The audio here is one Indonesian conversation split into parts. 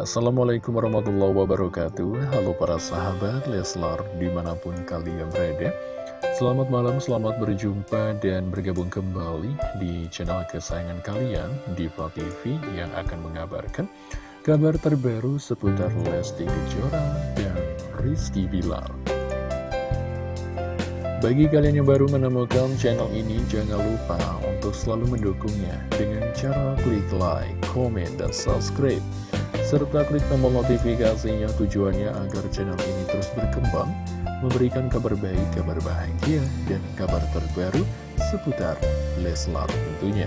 Assalamualaikum warahmatullahi wabarakatuh. Halo para sahabat Leslar di mana pun kalian berada. Selamat malam, selamat berjumpa dan bergabung kembali di channel kesayangan kalian Diva TV yang akan mengabarkan kabar terbaru seputar Lesti Kejora dan Rizky Bilar. Bagi kalian yang baru menemukan channel ini, jangan lupa untuk selalu mendukungnya dengan cara klik like, komen, dan subscribe serta klik tombol notifikasinya tujuannya agar channel ini terus berkembang, memberikan kabar baik, kabar bahagia, dan kabar terbaru seputar Leslar tentunya.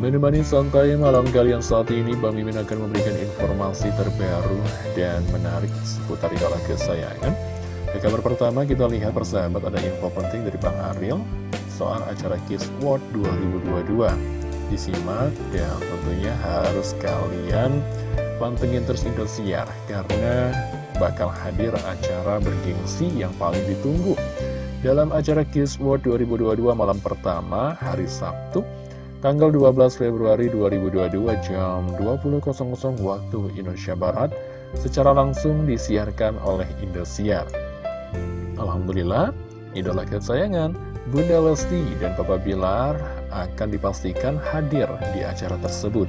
Menemani santai malam kalian saat ini, Bang Mimin akan memberikan informasi terbaru dan menarik seputar idola kesayangan. Ke kabar pertama kita lihat persahabat ada info penting dari Bang Ariel soal acara Kiss World 2022 disimak dan tentunya harus kalian pantengin terus Indosiar karena bakal hadir acara bergengsi yang paling ditunggu. Dalam acara Kiss World 2022 malam pertama hari Sabtu tanggal 12 Februari 2022 jam 20.00 waktu Indonesia Barat secara langsung disiarkan oleh Indosiar. Alhamdulillah idola kesayangan Bunda Lesti dan Papa Bilar akan dipastikan hadir di acara tersebut.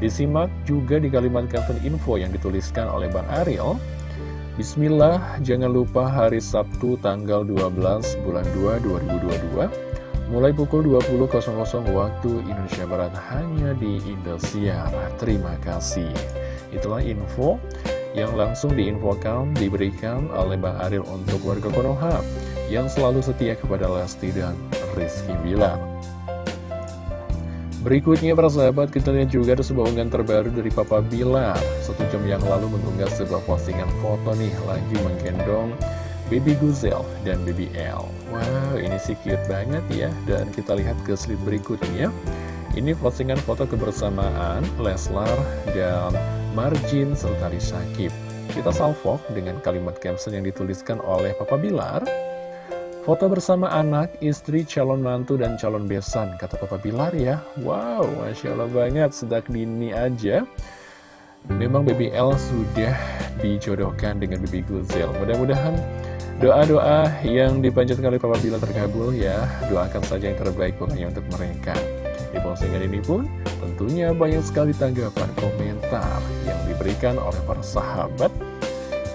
Disimak juga di kalimat caption info yang dituliskan oleh Bang Ariel. Bismillah, jangan lupa hari Sabtu tanggal 12 bulan 2 2022 mulai pukul 20.00 waktu Indonesia Barat hanya di Indosiar. Terima kasih. Itulah info yang langsung diinfokan diberikan oleh Bang Ariel untuk warga Konoha yang selalu setia kepada Lesti dan Rizky Bilar. Berikutnya para sahabat kita lihat juga ada sebuah unggahan terbaru dari Papa Bilar. Satu jam yang lalu mengunggah sebuah postingan foto nih lagi menggendong Baby Guzel dan Baby L. Wow ini sih cute banget ya. Dan kita lihat ke slide berikutnya. Ini postingan foto kebersamaan Leslar dan Marjin serta Sakib. Kita salvok dengan kalimat caption yang dituliskan oleh Papa Bilar Foto bersama anak, istri, calon mantu, dan calon besan, kata Papa Bilar ya. Wow, Masya Allah banget, sedang dini aja. Memang BBL sudah dijodohkan dengan Bibi Guzel. Mudah-mudahan doa-doa yang dipanjatkan oleh Papa Bilar terkabul ya. Doakan saja yang terbaik pokoknya untuk mereka. Di postingan ini pun tentunya banyak sekali tanggapan komentar yang diberikan oleh para sahabat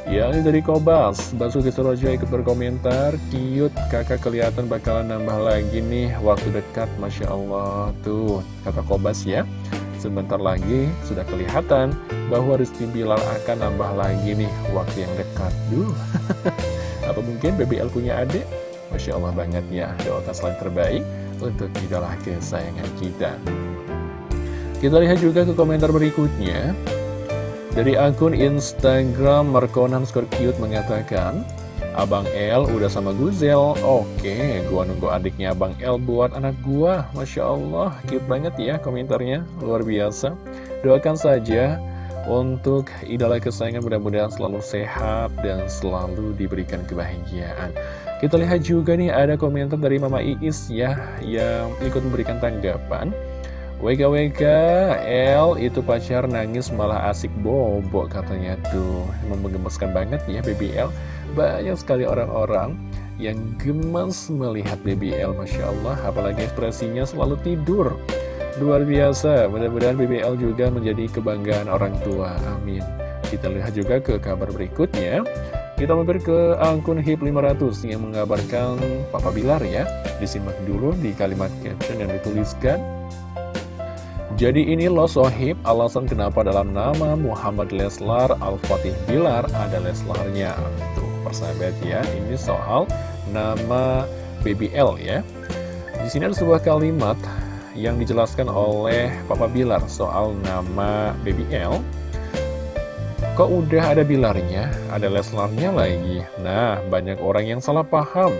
Ya ini dari Kobas, Basuki Surojo ikut berkomentar, Cute, kakak kelihatan bakalan nambah lagi nih. Waktu dekat, Masya Allah. Tuh, kata Kobas ya. Sebentar lagi sudah kelihatan bahwa Rizky Bilar akan nambah lagi nih waktu yang dekat. Duh, apa mungkin BBL punya adik? Masya Allah banget ya, doakan selain terbaik untuk idola kesayangan kita. Kita lihat juga ke komentar berikutnya dari akun Instagram Markonan Cute mengatakan, Abang El udah sama Guzel, oke, gua nunggu adiknya Abang El buat anak gua. Masya Allah, cute banget ya komentarnya, luar biasa. Doakan saja untuk idola kesayangan mudah-mudahan selalu sehat dan selalu diberikan kebahagiaan. Kita lihat juga nih ada komentar dari Mama Iis ya, yang ikut memberikan tanggapan. WKWK L itu pacar nangis malah asik bobo katanya tuh. Emang menggemaskan banget ya BBL Banyak sekali orang-orang yang gemas melihat BBL Masya Allah. Apalagi ekspresinya selalu tidur. Luar biasa. Mudah-mudahan BBL juga menjadi kebanggaan orang tua. Amin. Kita lihat juga ke kabar berikutnya. Kita mampir ke akun HIP 500 yang mengabarkan Papa Bilar ya. Disimak dulu di kalimat caption yang dituliskan jadi ini loh sohib alasan kenapa dalam nama Muhammad Leslar Al-Fatih Bilar ada Leslarnya. Tuh persahabat ya, ini soal nama BBL ya. Di sini ada sebuah kalimat yang dijelaskan oleh Papa Bilar soal nama BBL Kok udah ada Bilarnya, ada Leslarnya lagi? Nah, banyak orang yang salah paham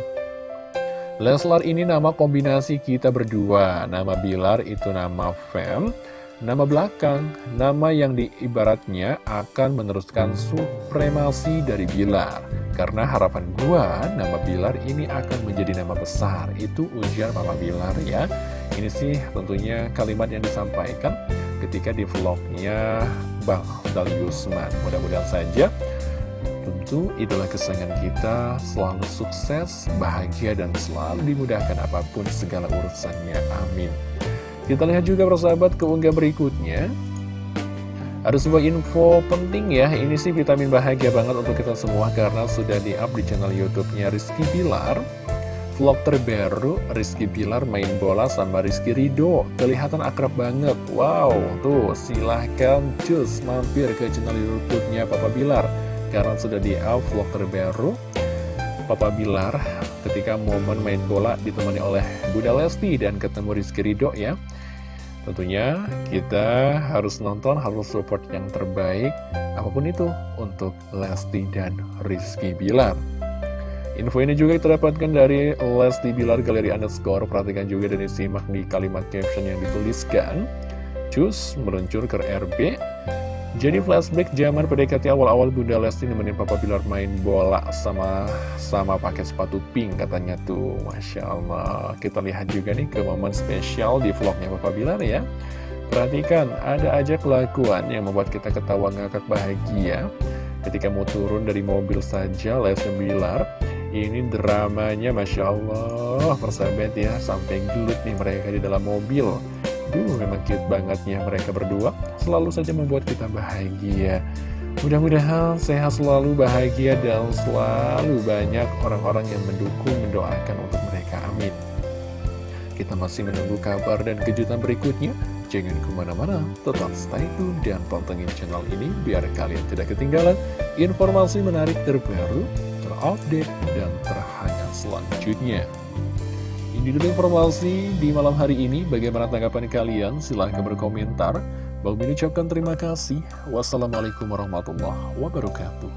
Leslar ini nama kombinasi kita berdua. Nama Bilar itu nama fam Nama belakang, nama yang diibaratnya akan meneruskan supremasi dari Bilar. Karena harapan gua, nama Bilar ini akan menjadi nama besar. Itu ujian Mama Bilar ya. Ini sih tentunya kalimat yang disampaikan ketika di vlognya Bang Dali Gusman. Mudah-mudahan saja tentu itulah kesenangan kita selalu sukses, bahagia, dan selalu dimudahkan apa pun segala urusannya. Amin. Kita lihat juga persahabat keunggah berikutnya. Ada sebuah info penting ya, ini sih vitamin bahagia banget untuk kita semua karena sudah di-up di channel YouTube-nya Rizky Pilar. Vlog terbaru Rizky Pilar main bola sama Rizky Rido Kelihatan akrab banget Wow, tuh silahkan cus mampir ke channel Youtube-nya Papa Bilar Karena sudah di-up vlog terbaru Papa Bilar ketika momen main bola ditemani oleh Bunda Lesti dan ketemu Rizky Rido ya Tentunya kita harus nonton, harus support yang terbaik Apa pun itu untuk Lesti dan Rizky Bilar Info ini juga kita dapatkan dari Lesti Bilar Galeri Underscore. Perhatikan juga dan disimak di kalimat caption yang dituliskan. Cus meluncur ke RB. Jadi flashback zaman PDKT awal-awal Bunda Lesti nemenin Papa Bilar main bola sama sama pakai sepatu pink katanya tuh. Masya Allah. Kita lihat juga nih ke momen spesial di vlognya Papa Bilar ya. Perhatikan, ada aja kelakuan yang membuat kita ketawa ngakak bahagia. Ketika mau turun dari mobil saja, Lesti Bilar ini dramanya Masya Allah Persahabat ya Sampai gelut nih mereka di dalam mobil Duh memang cute bangetnya mereka berdua. Selalu saja membuat kita bahagia. Mudah-mudahan sehat selalu bahagia Dan selalu banyak orang-orang yang mendukung Mendoakan untuk mereka. Amin. Kita masih menunggu kabar dan kejutan berikutnya. Jangan ke mana-mana, tetap stay tune dan pantengin channel ini biar kalian tidak ketinggalan informasi menarik terbaru terupdate dan terhangat selanjutnya. Ini dulu informasi di malam hari ini. Bagaimana tanggapan kalian? Silahkan berkomentar. Min ucapkan terima kasih. Wassalamualaikum warahmatullahi wabarakatuh.